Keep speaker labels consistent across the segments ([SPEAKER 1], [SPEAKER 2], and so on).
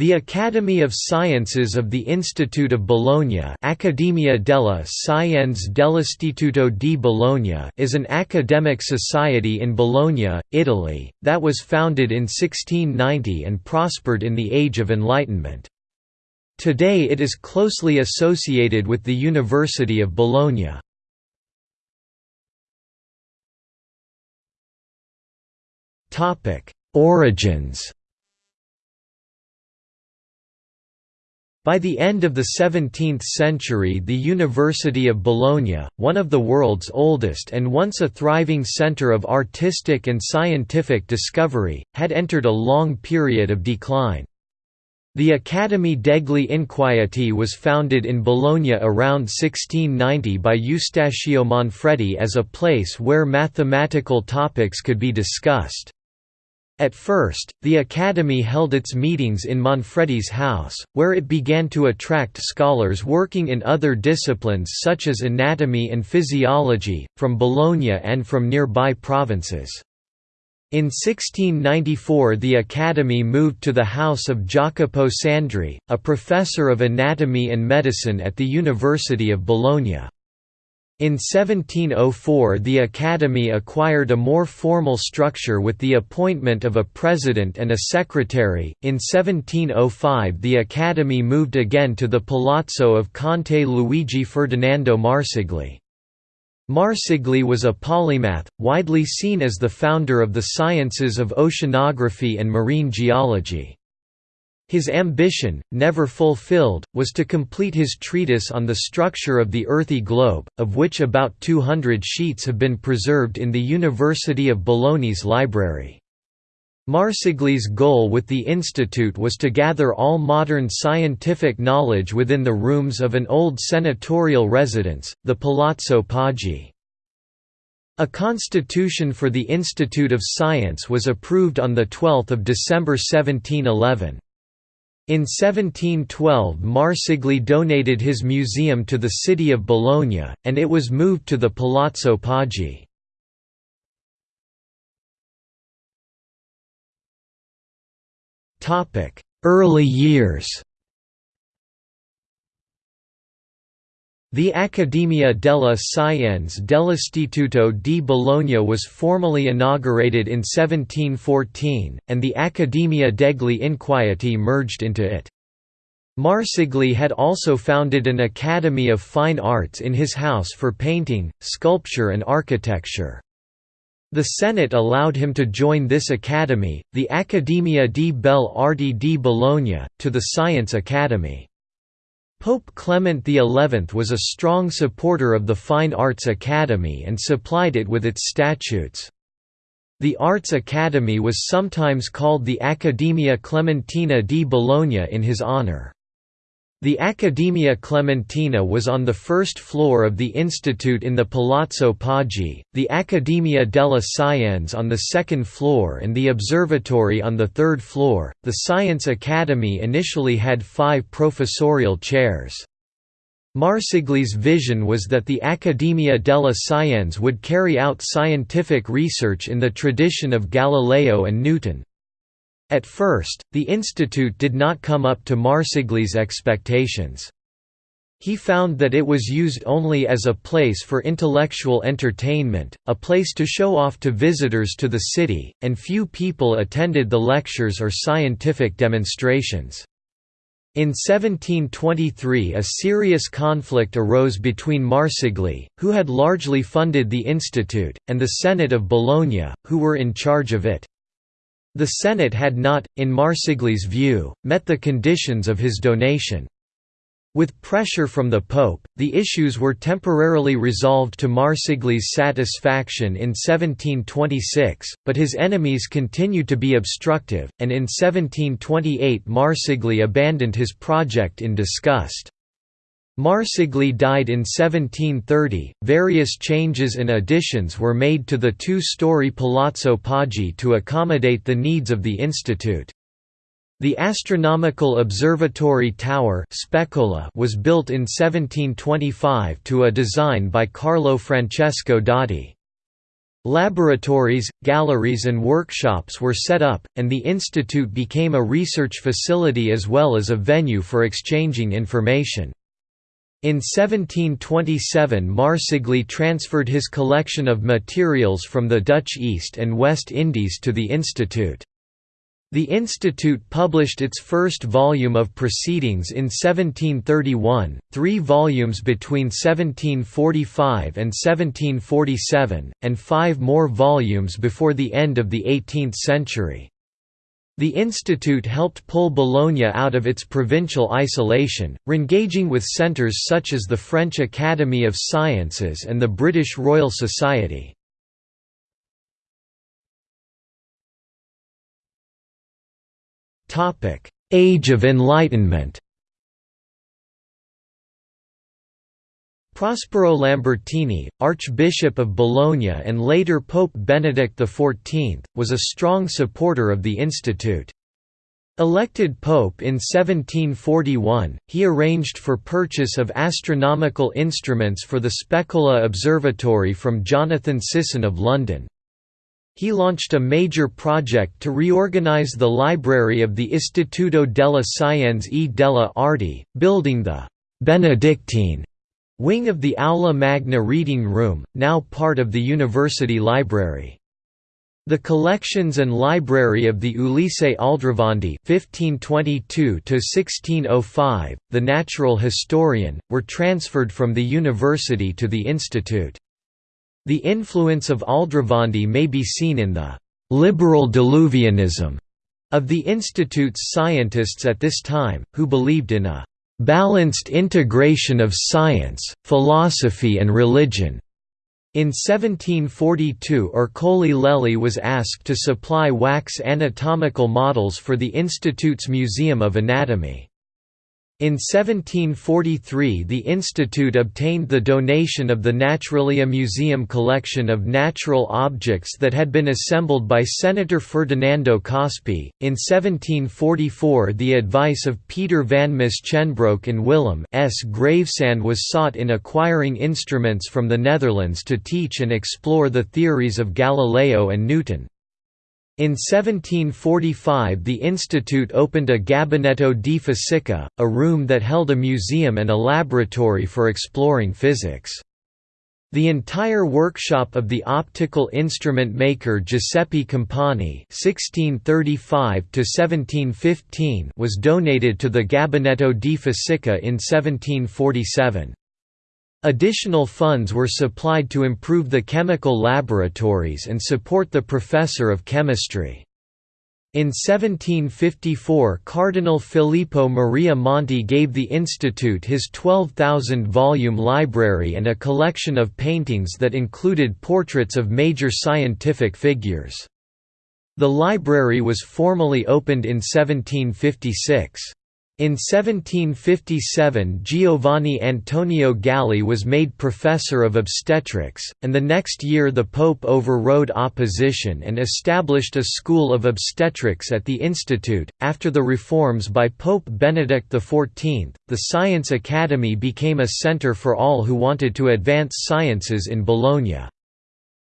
[SPEAKER 1] The Academy of Sciences of the Institute of Bologna Accademia della Scienze dell'Istituto di Bologna is an academic society in Bologna, Italy, that was founded in 1690 and prospered in the Age of Enlightenment. Today it is closely associated with the University of Bologna. Origins By the end of the 17th century the University of Bologna, one of the world's oldest and once a thriving centre of artistic and scientific discovery, had entered a long period of decline. The Academy degli Inquieti was founded in Bologna around 1690 by Eustachio Manfredi as a place where mathematical topics could be discussed. At first, the Academy held its meetings in Manfredi's house, where it began to attract scholars working in other disciplines such as anatomy and physiology, from Bologna and from nearby provinces. In 1694 the Academy moved to the house of Jacopo Sandri, a professor of anatomy and medicine at the University of Bologna. In 1704 the Academy acquired a more formal structure with the appointment of a president and a secretary. In 1705 the Academy moved again to the palazzo of Conte Luigi Ferdinando Marsigli. Marsigli was a polymath, widely seen as the founder of the sciences of oceanography and marine geology. His ambition, never fulfilled, was to complete his treatise on the structure of the earthy globe, of which about 200 sheets have been preserved in the University of Bologna's library. Marsigli's goal with the institute was to gather all modern scientific knowledge within the rooms of an old senatorial residence, the Palazzo Poggi. A constitution for the Institute of Science was approved on 12 December 1711. In 1712 Marsigli donated his museum to the city of Bologna, and it was moved to the Palazzo Poggi. Early years The Accademia della Scienze dell'Istituto di Bologna was formally inaugurated in 1714, and the Accademia degli Inquieti merged into it. Marsigli had also founded an Academy of Fine Arts in his house for painting, sculpture and architecture. The Senate allowed him to join this academy, the Accademia di Belle Arti di Bologna, to the Science Academy. Pope Clement XI was a strong supporter of the Fine Arts Academy and supplied it with its statutes. The Arts Academy was sometimes called the Accademia Clementina di Bologna in his honor. The Accademia Clementina was on the first floor of the institute in the Palazzo Poggi, the Accademia della Scienze on the second floor, and the observatory on the third floor. The Science Academy initially had five professorial chairs. Marsigli's vision was that the Accademia della Scienze would carry out scientific research in the tradition of Galileo and Newton. At first, the institute did not come up to Marsigli's expectations. He found that it was used only as a place for intellectual entertainment, a place to show off to visitors to the city, and few people attended the lectures or scientific demonstrations. In 1723 a serious conflict arose between Marsigli, who had largely funded the institute, and the Senate of Bologna, who were in charge of it. The Senate had not, in Marsigli's view, met the conditions of his donation. With pressure from the Pope, the issues were temporarily resolved to Marsigli's satisfaction in 1726, but his enemies continued to be obstructive, and in 1728 Marsigli abandoned his project in disgust. Marsigli died in 1730. Various changes and additions were made to the two story Palazzo Poggi to accommodate the needs of the institute. The astronomical observatory tower was built in 1725 to a design by Carlo Francesco Dotti. Laboratories, galleries and workshops were set up, and the institute became a research facility as well as a venue for exchanging information. In 1727 Marsigli transferred his collection of materials from the Dutch East and West Indies to the institute. The institute published its first volume of Proceedings in 1731, three volumes between 1745 and 1747, and five more volumes before the end of the 18th century. The institute helped pull Bologna out of its provincial isolation, engaging with centres such as the French Academy of Sciences and the British Royal Society. Age of Enlightenment. Prospero Lambertini, Archbishop of Bologna and later Pope Benedict XIV, was a strong supporter of the institute. Elected pope in 1741, he arranged for purchase of astronomical instruments for the Specola Observatory from Jonathan Sisson of London. He launched a major project to reorganize the library of the Istituto della Scienze e delle Arti, building the «Benedictine» wing of the Aula Magna Reading Room, now part of the University Library. The collections and library of the Ulisse Aldrovandi (1522–1605), the natural historian, were transferred from the university to the institute. The influence of Aldrovandi may be seen in the «liberal diluvianism» of the Institute's scientists at this time, who believed in a «balanced integration of science, philosophy and religion». In 1742 Ercole Lelli was asked to supply wax anatomical models for the Institute's Museum of Anatomy. In 1743 the institute obtained the donation of the Naturalia Museum collection of natural objects that had been assembled by Senator Ferdinando Cospi. In 1744 the advice of Peter van Musschenbroek and Willem 's Gravesande was sought in acquiring instruments from the Netherlands to teach and explore the theories of Galileo and Newton. In 1745 the institute opened a Gabinetto di Fisica, a room that held a museum and a laboratory for exploring physics. The entire workshop of the optical instrument maker Giuseppe Campani (1635–1715) was donated to the Gabinetto di Fisica in 1747. Additional funds were supplied to improve the chemical laboratories and support the professor of chemistry. In 1754 Cardinal Filippo Maria Monti gave the institute his 12,000-volume library and a collection of paintings that included portraits of major scientific figures. The library was formally opened in 1756. In 1757 Giovanni Antonio Galli was made professor of obstetrics, and the next year the Pope overrode opposition and established a school of obstetrics at the institute. After the reforms by Pope Benedict XIV, the Science Academy became a center for all who wanted to advance sciences in Bologna.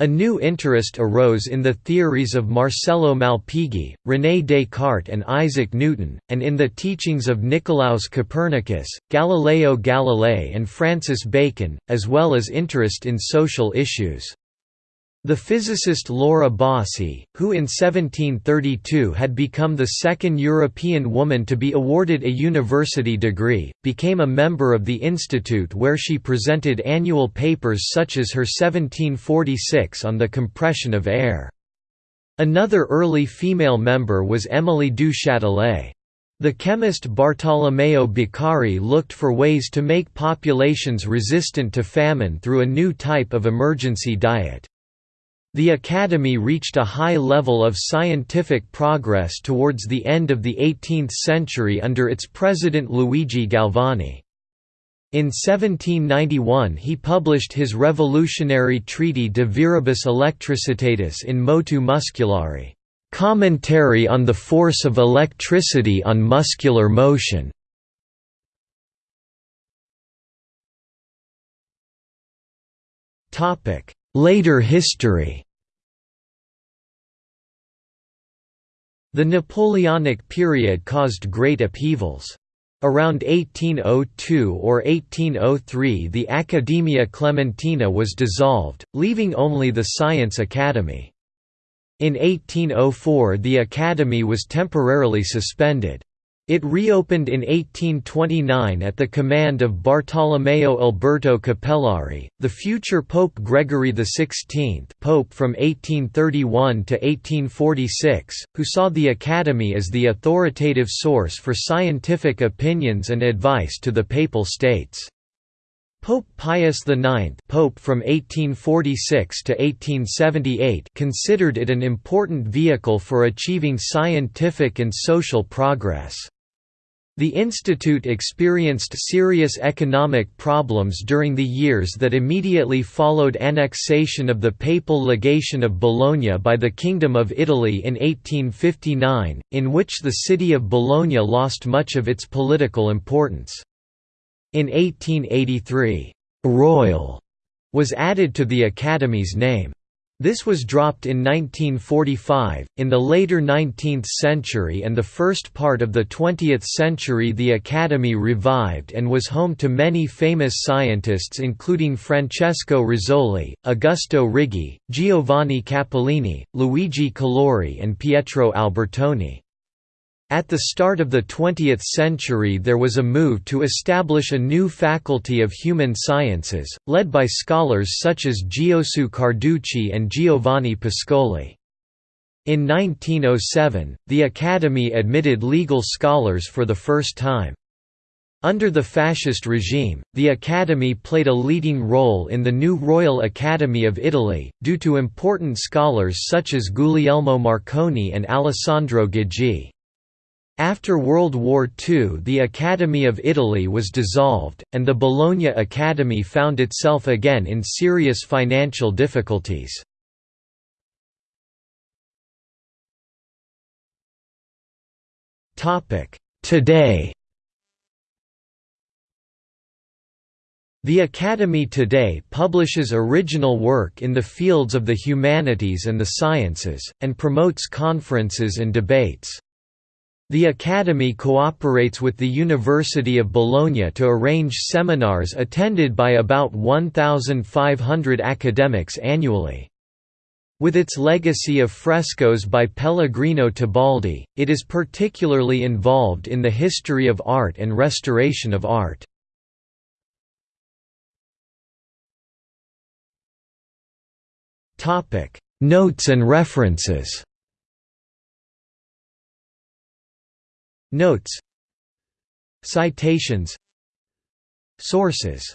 [SPEAKER 1] A new interest arose in the theories of Marcello Malpighi, René Descartes and Isaac Newton, and in the teachings of Nicolaus Copernicus, Galileo Galilei and Francis Bacon, as well as interest in social issues. The physicist Laura Bassi, who in 1732 had become the second European woman to be awarded a university degree, became a member of the institute where she presented annual papers such as her 1746 on the compression of air. Another early female member was Émilie du Châtelet. The chemist Bartolomeo Beccari looked for ways to make populations resistant to famine through a new type of emergency diet. The Academy reached a high level of scientific progress towards the end of the 18th century under its president Luigi Galvani. In 1791 he published his revolutionary treaty De Viribus Electricitatis in Motu Musculari, "'Commentary on the Force of Electricity on Muscular Motion' Later history The Napoleonic period caused great upheavals. Around 1802 or 1803 the Accademia Clementina was dissolved, leaving only the Science Academy. In 1804 the Academy was temporarily suspended. It reopened in 1829 at the command of Bartolomeo Alberto Cappellari, the future Pope Gregory XVI Pope from 1831 to 1846, who saw the Academy as the authoritative source for scientific opinions and advice to the Papal States. Pope Pius IX Pope from 1846 to 1878 considered it an important vehicle for achieving scientific and social progress. The institute experienced serious economic problems during the years that immediately followed annexation of the papal legation of Bologna by the Kingdom of Italy in 1859, in which the city of Bologna lost much of its political importance. In 1883, «Royal» was added to the Academy's name. This was dropped in 1945. In the later 19th century and the first part of the 20th century, the Academy revived and was home to many famous scientists, including Francesco Rizzoli, Augusto Righi, Giovanni Capellini, Luigi Calori, and Pietro Albertoni. At the start of the 20th century there was a move to establish a new faculty of human sciences, led by scholars such as Giosuè Carducci and Giovanni Pascoli. In 1907, the Academy admitted legal scholars for the first time. Under the fascist regime, the Academy played a leading role in the new Royal Academy of Italy, due to important scholars such as Guglielmo Marconi and Alessandro Ghigi. After World War II the Academy of Italy was dissolved, and the Bologna Academy found itself again in serious financial difficulties. Today The Academy today publishes original work in the fields of the humanities and the sciences, and promotes conferences and debates. The Academy cooperates with the University of Bologna to arrange seminars attended by about 1,500 academics annually. With its legacy of frescoes by Pellegrino Tibaldi, it is particularly involved in the history of art and restoration of art. Notes and references Notes. Citations. Sources